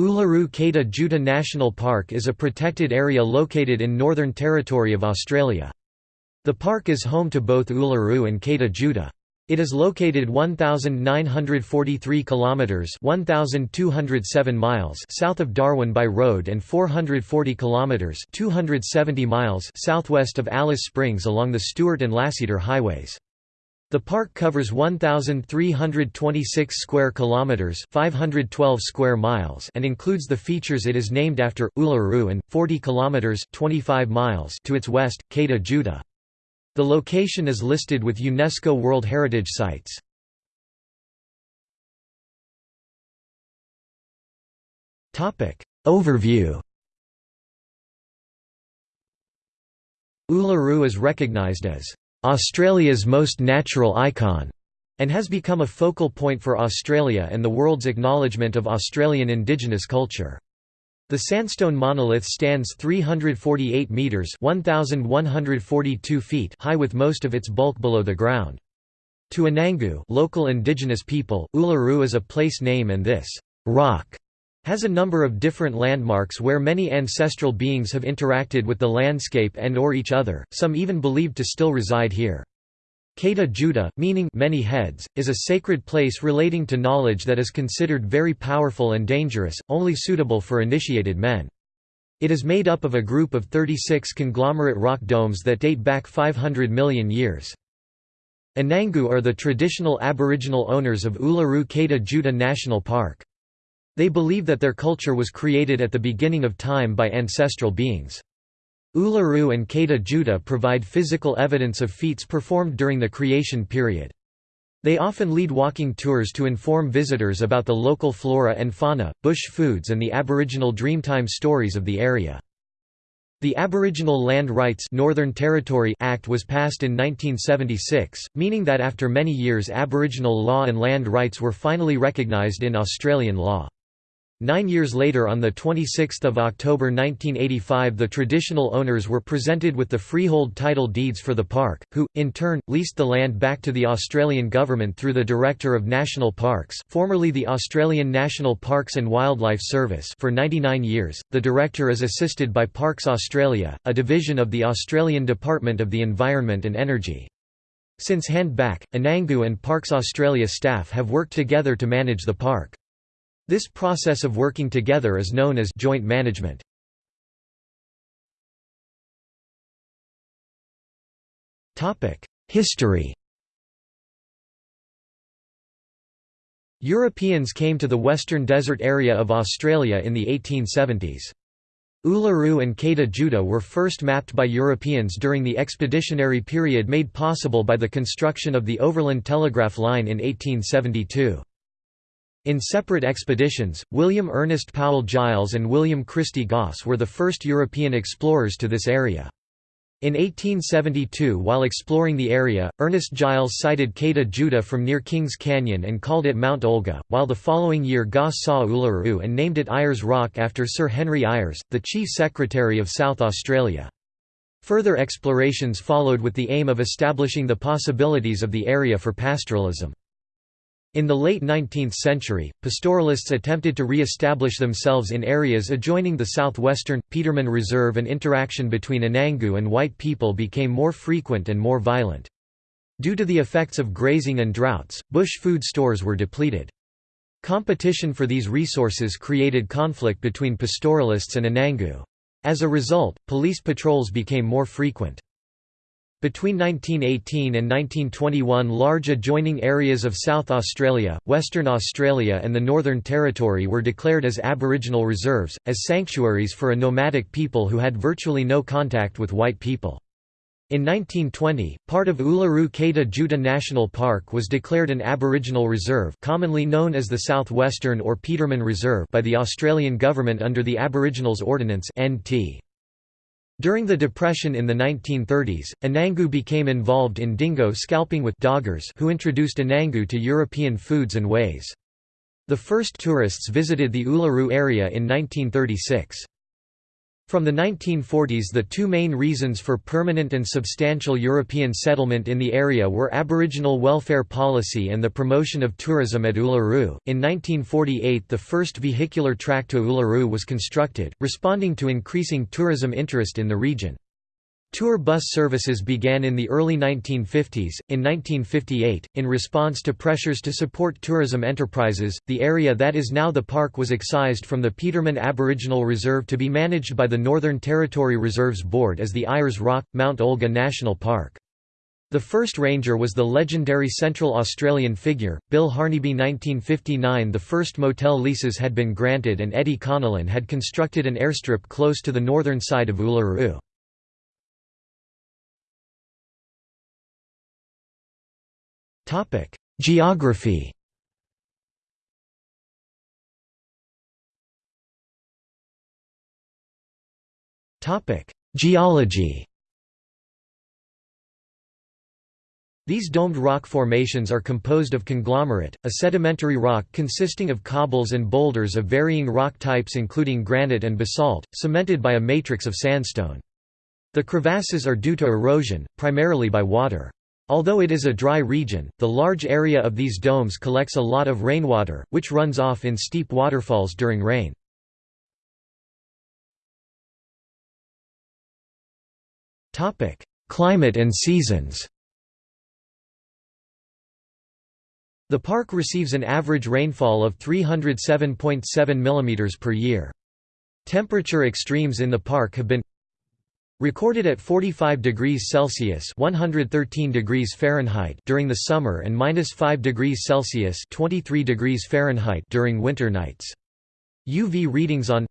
Uluru Kata Tjuta National Park is a protected area located in Northern Territory of Australia. The park is home to both Uluru and Kata Tjuta. It is located 1943 kilometers 1207 miles south of Darwin by road and 440 kilometers 270 miles southwest of Alice Springs along the Stuart and Lasseter highways. The park covers 1326 square kilometers, 512 square miles, and includes the features it is named after Uluru and 40 kilometers, 25 miles to its west, Kata Tjuta. The location is listed with UNESCO World Heritage Sites. Topic Overview Uluru is recognized as Australia's most natural icon, and has become a focal point for Australia and the world's acknowledgement of Australian indigenous culture. The sandstone monolith stands 348 metres 1,142 feet high with most of its bulk below the ground. To Anangu local indigenous people, Uluru is a place name and this «rock» has a number of different landmarks where many ancestral beings have interacted with the landscape and or each other, some even believed to still reside here. Kata Tjuta, meaning many heads, is a sacred place relating to knowledge that is considered very powerful and dangerous, only suitable for initiated men. It is made up of a group of 36 conglomerate rock domes that date back 500 million years. Anangu are the traditional aboriginal owners of Uluru Kata Tjuta National Park. They believe that their culture was created at the beginning of time by ancestral beings. Uluru and Kata Tjuta provide physical evidence of feats performed during the creation period. They often lead walking tours to inform visitors about the local flora and fauna, bush foods and the Aboriginal Dreamtime stories of the area. The Aboriginal Land Rights Northern Territory Act was passed in 1976, meaning that after many years Aboriginal law and land rights were finally recognised in Australian law. Nine years later on 26 October 1985 the traditional owners were presented with the freehold title deeds for the park, who, in turn, leased the land back to the Australian government through the Director of National Parks formerly the Australian National Parks and Wildlife Service for 99 years. The Director is assisted by Parks Australia, a division of the Australian Department of the Environment and Energy. Since hand back, Anangu and Parks Australia staff have worked together to manage the park. This process of working together is known as joint management. History Europeans came to the western desert area of Australia in the 1870s. Uluru and Kata Tjuta were first mapped by Europeans during the expeditionary period made possible by the construction of the Overland Telegraph Line in 1872. In separate expeditions, William Ernest Powell Giles and William Christie Gosse were the first European explorers to this area. In 1872 while exploring the area, Ernest Giles sighted Kata Tjuta from near Kings Canyon and called it Mount Olga, while the following year Gosse saw Uluru and named it Ayers Rock after Sir Henry Ayers, the Chief Secretary of South Australia. Further explorations followed with the aim of establishing the possibilities of the area for pastoralism. In the late 19th century, pastoralists attempted to re-establish themselves in areas adjoining the southwestern, Petermann Reserve and interaction between Anangu and white people became more frequent and more violent. Due to the effects of grazing and droughts, bush food stores were depleted. Competition for these resources created conflict between pastoralists and Anangu. As a result, police patrols became more frequent. Between 1918 and 1921 large adjoining areas of South Australia, Western Australia and the Northern Territory were declared as Aboriginal reserves, as sanctuaries for a nomadic people who had virtually no contact with white people. In 1920, part of Uluru Kata Tjuta National Park was declared an Aboriginal reserve commonly known as the Southwestern or Petermann Reserve by the Australian Government under the Aboriginals Ordinance NT. During the Depression in the 1930s, Anangu became involved in dingo scalping with doggers who introduced Anangu to European foods and ways. The first tourists visited the Uluru area in 1936. From the 1940s the two main reasons for permanent and substantial European settlement in the area were Aboriginal welfare policy and the promotion of tourism at Uluru. In 1948 the first vehicular track to Uluru was constructed, responding to increasing tourism interest in the region. Tour bus services began in the early 1950s. In 1958, in response to pressures to support tourism enterprises, the area that is now the park was excised from the Petermann Aboriginal Reserve to be managed by the Northern Territory Reserves Board as the Ayers Rock, Mount Olga National Park. The first ranger was the legendary Central Australian figure, Bill Harneyby 1959 The first motel leases had been granted and Eddie Connellan had constructed an airstrip close to the northern side of Uluru. Geography Topic: Geology These domed rock formations are composed of conglomerate, a sedimentary rock consisting of cobbles and boulders of varying rock types including granite and basalt, cemented by a matrix of sandstone. The crevasses are due to erosion, primarily by water. Although it is a dry region, the large area of these domes collects a lot of rainwater, which runs off in steep waterfalls during rain. Climate and seasons The park receives an average rainfall of 307.7 mm per year. Temperature extremes in the park have been Recorded at 45 degrees Celsius (113 degrees Fahrenheit) during the summer and -5 degrees Celsius (23 degrees Fahrenheit) during winter nights. UV readings on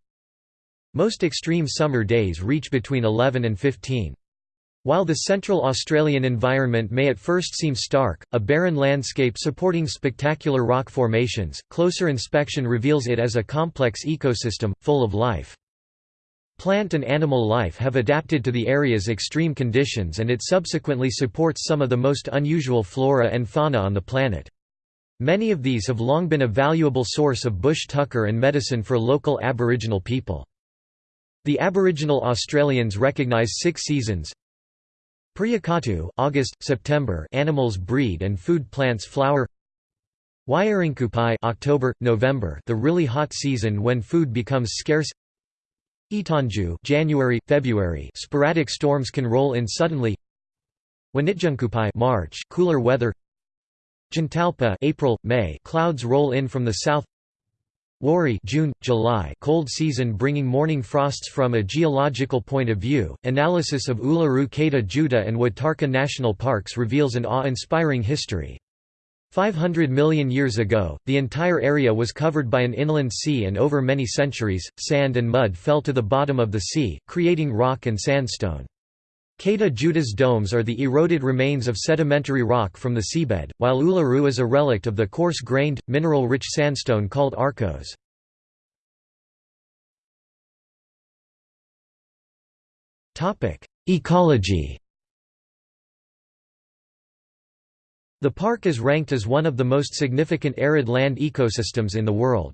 most extreme summer days reach between 11 and 15. While the Central Australian environment may at first seem stark, a barren landscape supporting spectacular rock formations, closer inspection reveals it as a complex ecosystem, full of life. Plant and animal life have adapted to the area's extreme conditions and it subsequently supports some of the most unusual flora and fauna on the planet. Many of these have long been a valuable source of bush tucker and medicine for local Aboriginal people. The Aboriginal Australians recognise six seasons. Priyakatu, August, September animals breed and food plants flower Waiarinkupai October, November the really hot season when food becomes scarce Itanju January, February sporadic storms can roll in suddenly Wanitjunkupai March cooler weather Jantalpa April, May clouds roll in from the south Wari June, July cold season bringing morning frosts from a geological point of view. Analysis of Uluru Kata Tjuta and Watarrka national parks reveals an awe-inspiring history. 500 million years ago, the entire area was covered by an inland sea and over many centuries, sand and mud fell to the bottom of the sea, creating rock and sandstone. Kata Tjuta's domes are the eroded remains of sedimentary rock from the seabed, while Uluru is a relict of the coarse-grained, mineral-rich sandstone called arkose. Ecology The park is ranked as one of the most significant arid land ecosystems in the world.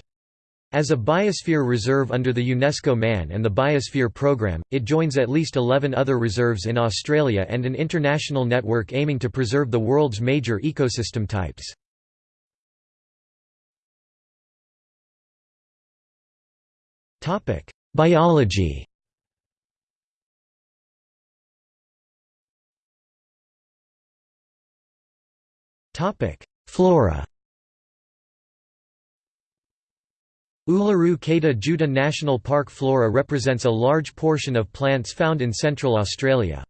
As a biosphere reserve under the UNESCO Man and the Biosphere Programme, it joins at least 11 other reserves in Australia and an international network aiming to preserve the world's major ecosystem types. Biology Topic: Flora. Uluru Kata Tjuta National Park flora represents a large portion of plants found in central Australia.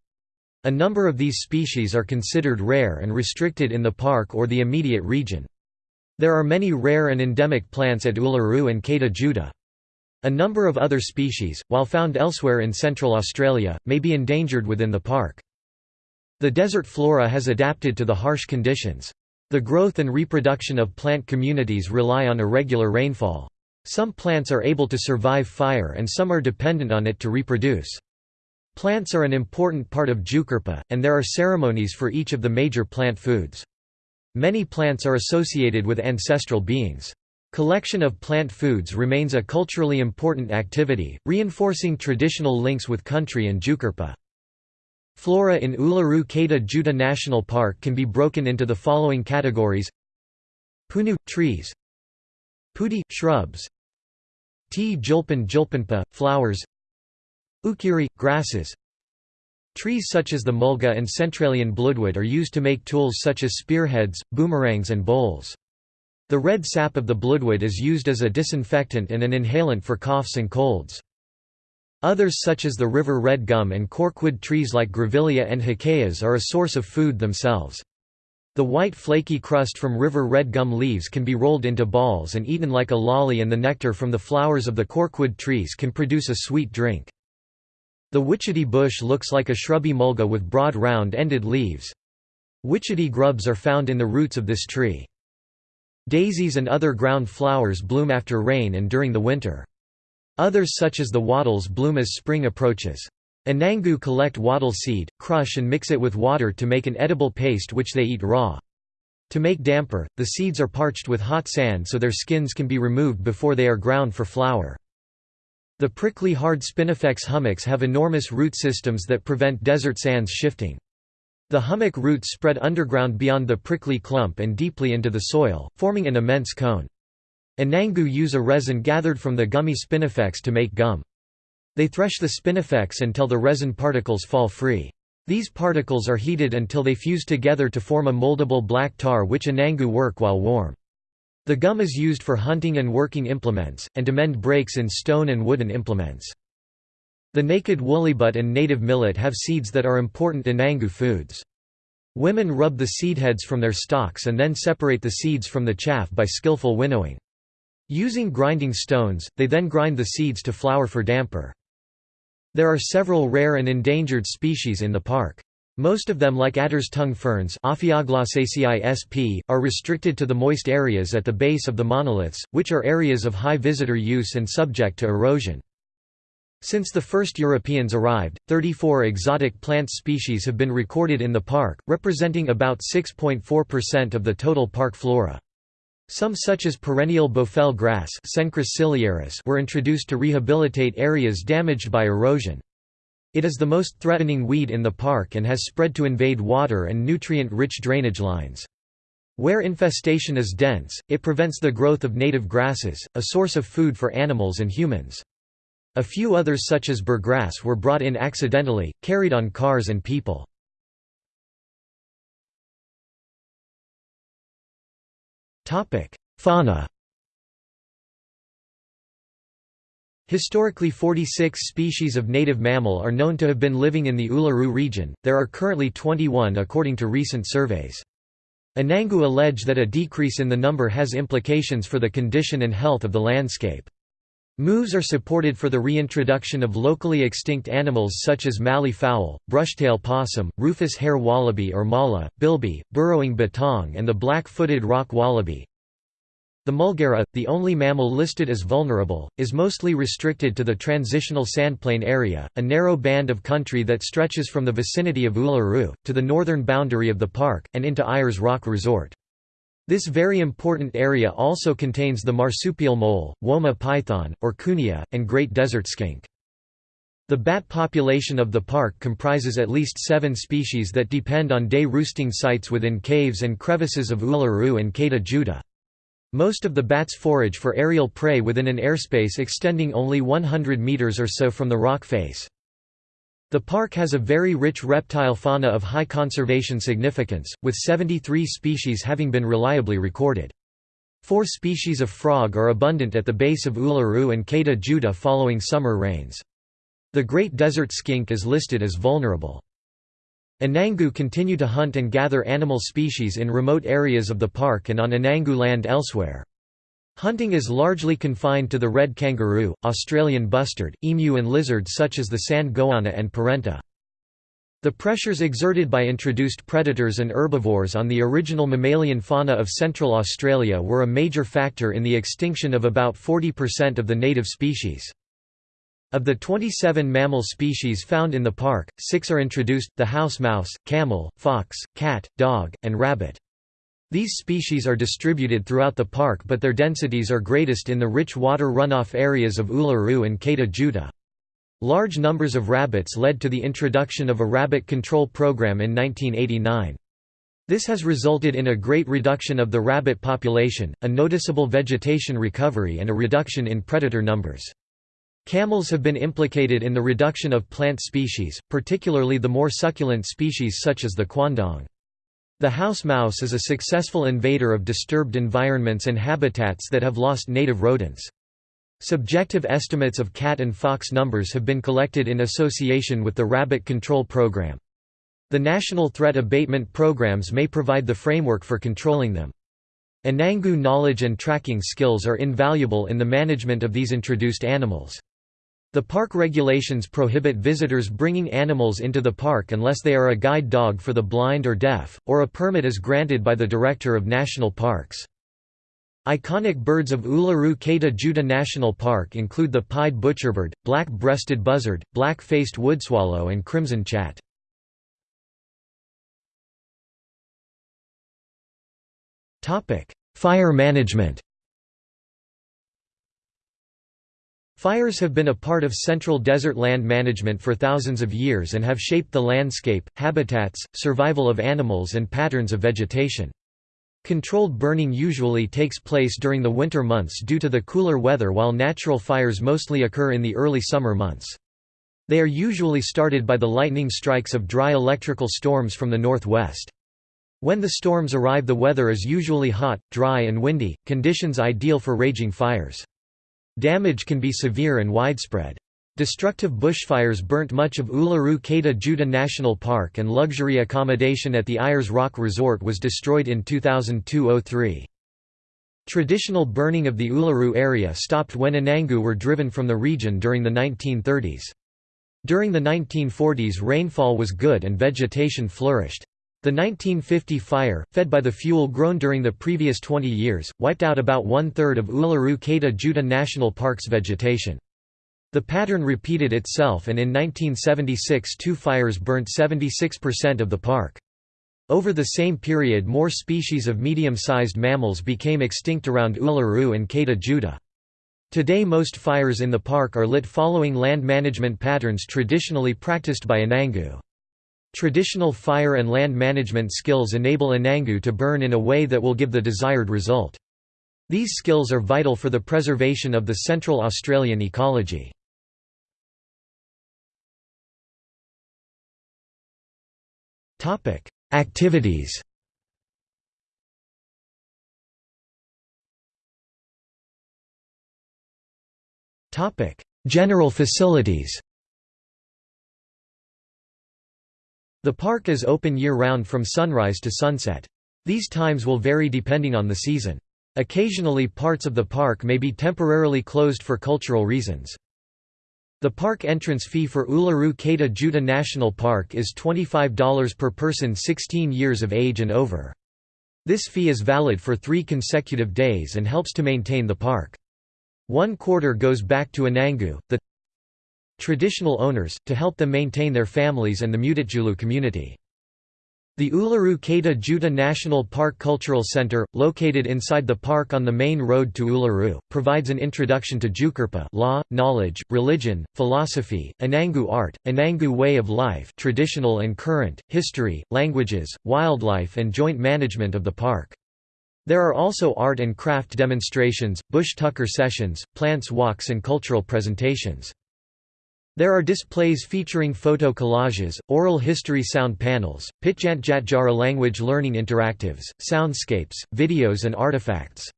A number of these species are considered rare and restricted in the park or the immediate region. There are many rare and endemic plants at Uluru and Kata Tjuta. A number of other species, while found elsewhere in central Australia, may be endangered within the park. The desert flora has adapted to the harsh conditions. The growth and reproduction of plant communities rely on irregular rainfall. Some plants are able to survive fire and some are dependent on it to reproduce. Plants are an important part of Tjukurpa, and there are ceremonies for each of the major plant foods. Many plants are associated with ancestral beings. Collection of plant foods remains a culturally important activity, reinforcing traditional links with country and Tjukurpa. Flora in Uluru Kata Tjuta National Park can be broken into the following categories Punu – trees Puti – shrubs T. julpan julpanpa – flowers Ukiri – grasses Trees such as the mulga and centralian bloodwood are used to make tools such as spearheads, boomerangs and bowls. The red sap of the bloodwood is used as a disinfectant and an inhalant for coughs and colds. Others such as the river red gum and corkwood trees like grevillea and hakeas are a source of food themselves. The white flaky crust from river red gum leaves can be rolled into balls and eaten like a lolly and the nectar from the flowers of the corkwood trees can produce a sweet drink. The witchetty bush looks like a shrubby mulga with broad round-ended leaves. Witchetty grubs are found in the roots of this tree. Daisies and other ground flowers bloom after rain and during the winter. Others such as the wattles bloom as spring approaches. Anangu collect wattle seed, crush and mix it with water to make an edible paste which they eat raw. To make damper, the seeds are parched with hot sand so their skins can be removed before they are ground for flour. The prickly hard spinifex hummocks have enormous root systems that prevent desert sands shifting. The hummock roots spread underground beyond the prickly clump and deeply into the soil, forming an immense cone. Anangu use a resin gathered from the gummy spinifex to make gum. They thresh the spinifex until the resin particles fall free. These particles are heated until they fuse together to form a moldable black tar which anangu work while warm. The gum is used for hunting and working implements, and to mend breaks in stone and wooden implements. The naked woollybutt and native millet have seeds that are important Anangu foods. Women rub the seedheads from their stalks and then separate the seeds from the chaff by skillful winnowing. Using grinding stones, they then grind the seeds to flour for damper. There are several rare and endangered species in the park. Most of them like adder's tongue ferns are restricted to the moist areas at the base of the monoliths, which are areas of high visitor use and subject to erosion. Since the first Europeans arrived, 34 exotic plant species have been recorded in the park, representing about 6.4% of the total park flora. Some such as perennial buffel grass were introduced to rehabilitate areas damaged by erosion. It is the most threatening weed in the park and has spread to invade water and nutrient-rich drainage lines. Where infestation is dense, it prevents the growth of native grasses, a source of food for animals and humans. A few others such as burgrass were brought in accidentally, carried on cars and people. Fauna Historically 46 species of native mammal are known to have been living in the Uluru region, there are currently 21 according to recent surveys. Anangu allege that a decrease in the number has implications for the condition and health of the landscape. Moves are supported for the reintroduction of locally extinct animals such as mallee fowl, brushtail possum, rufous hare wallaby or mala, bilby, burrowing bettong and the black-footed rock wallaby. The mulgara, the only mammal listed as vulnerable, is mostly restricted to the transitional sandplain area, a narrow band of country that stretches from the vicinity of Uluru, to the northern boundary of the park, and into Ayers Rock Resort. This very important area also contains the marsupial mole, woma python, or kuniya, and great desert skink. The bat population of the park comprises at least seven species that depend on day roosting sites within caves and crevices of Uluru and Kata Tjuta. Most of the bats forage for aerial prey within an airspace extending only 100 meters or so from the rock face. The park has a very rich reptile fauna of high conservation significance, with 73 species having been reliably recorded. Four species of frog are abundant at the base of Uluru and Kata Tjuta following summer rains. The great desert skink is listed as vulnerable. Anangu continue to hunt and gather animal species in remote areas of the park and on Anangu land elsewhere. Hunting is largely confined to the red kangaroo, Australian bustard, emu and lizards such as the sand goanna and perentie. The pressures exerted by introduced predators and herbivores on the original mammalian fauna of Central Australia were a major factor in the extinction of about 40% of the native species. Of the 27 mammal species found in the park, six are introduced, the house mouse, camel, fox, cat, dog, and rabbit. These species are distributed throughout the park but their densities are greatest in the rich water runoff areas of Uluru and Kata Tjuta. Large numbers of rabbits led to the introduction of a rabbit control program in 1989. This has resulted in a great reduction of the rabbit population, a noticeable vegetation recovery and a reduction in predator numbers. Camels have been implicated in the reduction of plant species, particularly the more succulent species such as the quandong. The house mouse is a successful invader of disturbed environments and habitats that have lost native rodents. Subjective estimates of cat and fox numbers have been collected in association with the Rabbit Control Program. The national threat abatement programs may provide the framework for controlling them. Anangu knowledge and tracking skills are invaluable in the management of these introduced animals. The park regulations prohibit visitors bringing animals into the park unless they are a guide dog for the blind or deaf, or a permit is granted by the Director of National Parks. Iconic birds of Uluru Kata Tjuta National Park include the pied butcherbird, black-breasted buzzard, black-faced woodswallow and crimson chat. Fire management Fires have been a part of central desert land management for thousands of years and have shaped the landscape, habitats, survival of animals and patterns of vegetation. Controlled burning usually takes place during the winter months due to the cooler weather while natural fires mostly occur in the early summer months. They are usually started by the lightning strikes of dry electrical storms from the northwest. When the storms arrive the weather is usually hot, dry and windy, conditions ideal for raging fires. Damage can be severe and widespread. Destructive bushfires burnt much of Uluru Kata Tjuta National Park and luxury accommodation at the Ayers Rock Resort was destroyed in 2002–03. Traditional burning of the Uluru area stopped when Anangu were driven from the region during the 1930s. During the 1940s rainfall was good and vegetation flourished. The 1950 fire, fed by the fuel grown during the previous 20 years, wiped out about one-third of Uluru Kata Tjuta National Park's vegetation. The pattern repeated itself and in 1976 two fires burnt 76% of the park. Over the same period more species of medium-sized mammals became extinct around Uluru and Kata Tjuta. Today most fires in the park are lit following land management patterns traditionally practiced by Anangu. Traditional fire and land management skills enable Anangu to burn in a way that will give the desired result. These skills are vital for the preservation of the Central Australian ecology. Activities. General facilities. The park is open year-round from sunrise to sunset. These times will vary depending on the season. Occasionally parts of the park may be temporarily closed for cultural reasons. The park entrance fee for Uluru Kata Tjuta National Park is $25 per person 16 years of age and over. This fee is valid for three consecutive days and helps to maintain the park. One quarter goes back to Anangu, the traditional owners, to help them maintain their families and the Mutitjulu community. The Uluru Kata Tjuta National Park Cultural Center, located inside the park on the main road to Uluru, provides an introduction to Tjukurpa law, knowledge, religion, philosophy, Anangu art, Anangu way of life traditional and current, history, languages, wildlife and joint management of the park. There are also art and craft demonstrations, bush tucker sessions, plants walks and cultural presentations. There are displays featuring photo collages, oral history sound panels, Pitjantjatjara language learning interactives, soundscapes, videos and artifacts.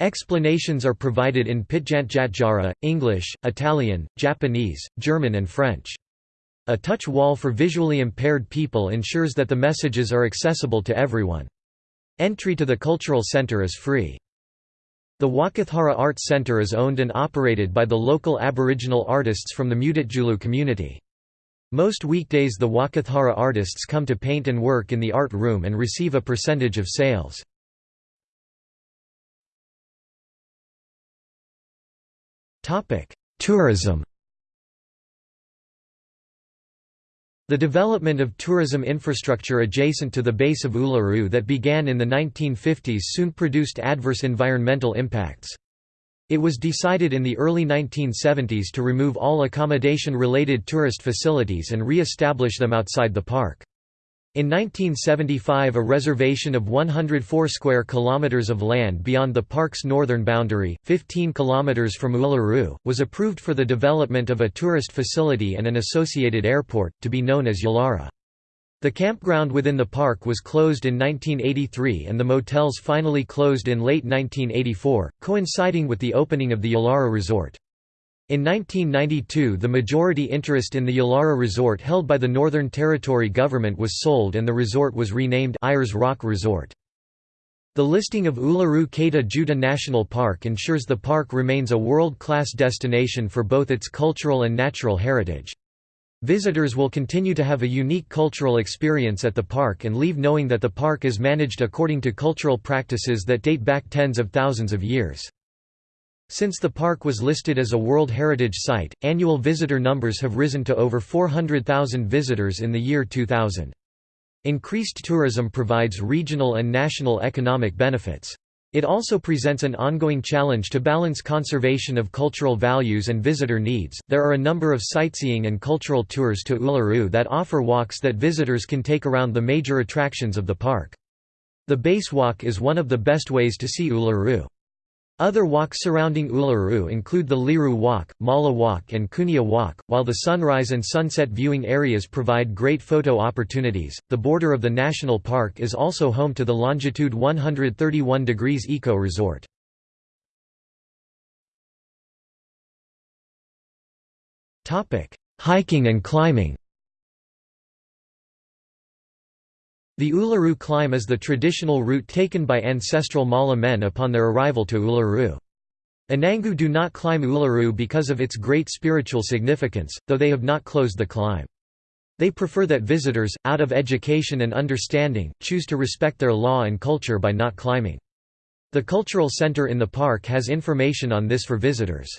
Explanations are provided in Pitjantjatjara, English, Italian, Japanese, German and French. A touch wall for visually impaired people ensures that the messages are accessible to everyone. Entry to the cultural center is free. The Walkatjara Arts Centre is owned and operated by the local Aboriginal artists from the Mutitjulu community. Most weekdays the Walkatjara artists come to paint and work in the art room and receive a percentage of sales. Tourism The development of tourism infrastructure adjacent to the base of Uluru that began in the 1950s soon produced adverse environmental impacts. It was decided in the early 1970s to remove all accommodation-related tourist facilities and re-establish them outside the park. In 1975 a reservation of 104 square kilometers of land beyond the park's northern boundary, 15 kilometers from Uluru, was approved for the development of a tourist facility and an associated airport, to be known as Yulara. The campground within the park was closed in 1983 and the motels finally closed in late 1984, coinciding with the opening of the Yulara Resort. In 1992 the majority interest in the Yulara Resort held by the Northern Territory government was sold and the resort was renamed Ayers Rock Resort. The listing of Uluru Kata Tjuta National Park ensures the park remains a world-class destination for both its cultural and natural heritage. Visitors will continue to have a unique cultural experience at the park and leave knowing that the park is managed according to cultural practices that date back tens of thousands of years. Since the park was listed as a World Heritage Site, annual visitor numbers have risen to over 400,000 visitors in the year 2000. Increased tourism provides regional and national economic benefits. It also presents an ongoing challenge to balance conservation of cultural values and visitor needs. There are a number of sightseeing and cultural tours to Uluru that offer walks that visitors can take around the major attractions of the park. The Base Walk is one of the best ways to see Uluru. Other walks surrounding Uluru include the Liru Walk, Mala Walk and Kuniya Walk, while the sunrise and sunset viewing areas provide great photo opportunities. The border of the national park is also home to the longitude 131 degrees eco resort. Hiking and climbing. The Uluru climb is the traditional route taken by ancestral Mala men upon their arrival to Uluru. Anangu do not climb Uluru because of its great spiritual significance, though they have not closed the climb. They prefer that visitors, out of education and understanding, choose to respect their law and culture by not climbing. The cultural center in the park has information on this for visitors.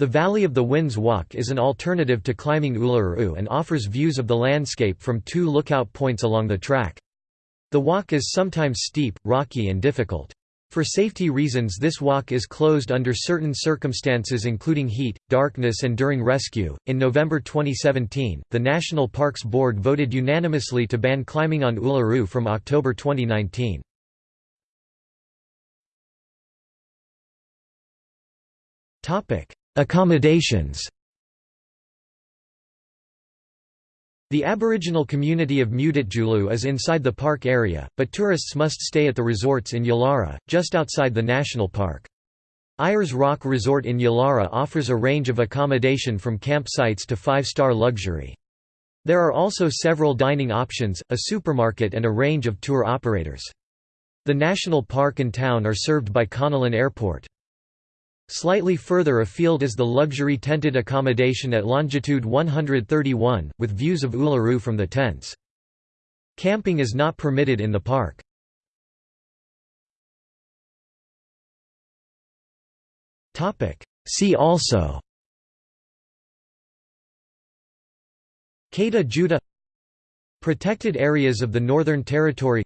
The Valley of the Winds Walk is an alternative to climbing Uluru and offers views of the landscape from two lookout points along the track. The walk is sometimes steep, rocky and difficult. For safety reasons this walk is closed under certain circumstances including heat, darkness and during rescue. In November 2017, the National Parks Board voted unanimously to ban climbing on Uluru from October 2019. Topic: Accommodations The Aboriginal community of Mutitjulu is inside the park area, but tourists must stay at the resorts in Yulara, just outside the national park. Ayers Rock Resort in Yulara offers a range of accommodation from campsites to five-star luxury. There are also several dining options, a supermarket and a range of tour operators. The national park and town are served by Connellan Airport. Slightly further afield is the luxury tented accommodation at longitude 131, with views of Uluru from the tents. Camping is not permitted in the park. See also Kata Tjuta Protected areas of the Northern Territory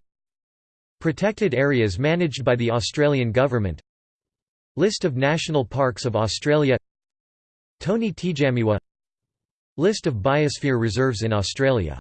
Protected areas managed by the Australian Government List of national parks of Australia Tony Tjamiwa List of biosphere reserves in Australia